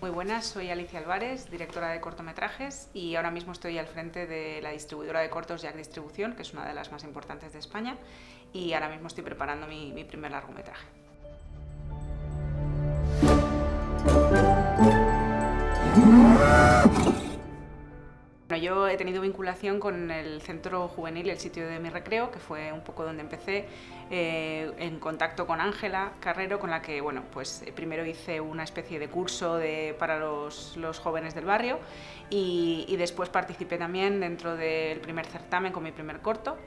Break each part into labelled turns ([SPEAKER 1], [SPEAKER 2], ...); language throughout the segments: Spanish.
[SPEAKER 1] Muy buenas, soy Alicia Álvarez, directora de cortometrajes y ahora mismo estoy al frente de la distribuidora de cortos Jack Distribución, que es una de las más importantes de España y ahora mismo estoy preparando mi, mi primer largometraje. Yo he tenido vinculación con el centro juvenil, el sitio de mi recreo, que fue un poco donde empecé, eh, en contacto con Ángela Carrero, con la que bueno, pues, eh, primero hice una especie de curso de, para los, los, jóvenes del barrio y, y después participé también dentro del primer certamen con mi primer corto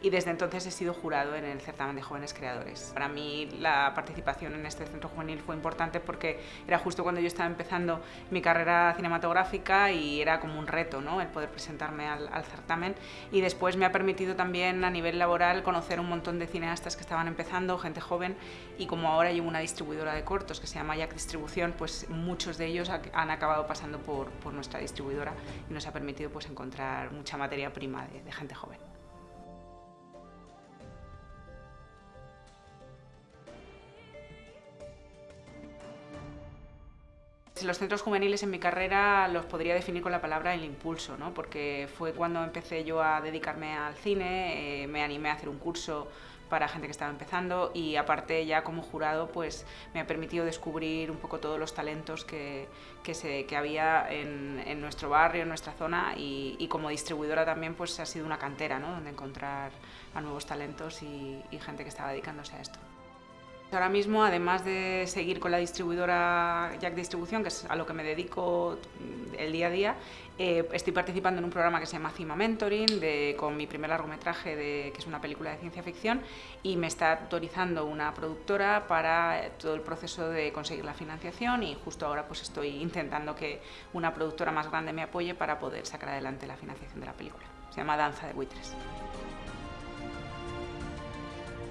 [SPEAKER 1] y desde entonces he sido jurado en el certamen de jóvenes creadores. Para mí la participación en este centro juvenil fue importante porque era justo cuando yo estaba empezando mi carrera cinematográfica y era como un reto ¿no? el poder presentarme al, certamen y después me ha permitido también a nivel laboral conocer un montón de cineastas que estaban empezando, gente joven y como ahora llevo una distribuidora de cortos que se llama Jack Distribución, pues muchos de ellos han acabado pasando por, nuestra distribuidora y nos ha permitido pues encontrar mucha materia prima de gente joven. Los centros juveniles en mi carrera los podría definir con la palabra el impulso, ¿no? porque fue cuando empecé yo a dedicarme al cine, eh, me animé a hacer un curso para gente que estaba empezando y aparte ya como jurado pues me ha permitido descubrir un poco todos los talentos que, que, se, que había en, en, nuestro barrio, en nuestra zona y, y, como distribuidora también pues ha sido una cantera ¿no? donde encontrar a nuevos talentos y, y gente que estaba dedicándose a esto. Ahora mismo, además de seguir con la distribuidora Jack Distribución, que es a lo que me dedico el día a día, eh, estoy participando en un programa que se llama Cima Mentoring, de, con mi primer largometraje, de, que es una película de ciencia ficción, y me está autorizando una productora para todo el proceso de conseguir la financiación y justo ahora pues estoy intentando que una productora más grande me apoye para poder sacar adelante la financiación de la película. Se llama Danza de Buitres.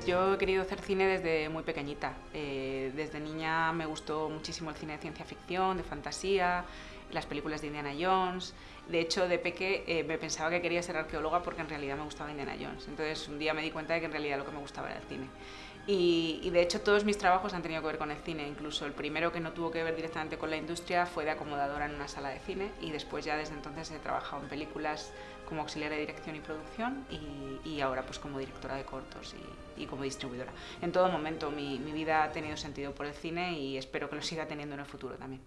[SPEAKER 1] Yo he querido hacer cine desde muy pequeñita. Eh, desde niña me gustó muchísimo el cine de ciencia ficción, de fantasía, las películas de Indiana Jones. De hecho, de peque eh, me pensaba que quería ser arqueóloga porque en realidad me gustaba Indiana Jones. Entonces un día me di cuenta de que en realidad lo que me gustaba era el cine. Y, de hecho todos mis trabajos han tenido que ver con el cine, incluso el primero que no tuvo que ver directamente con la industria fue de acomodadora en una sala de cine y después ya desde entonces he trabajado en películas como auxiliar de dirección y producción y, ahora pues como directora de cortos y, como distribuidora. En todo momento mi vida ha tenido sentido por el cine y espero que lo siga teniendo en el futuro también.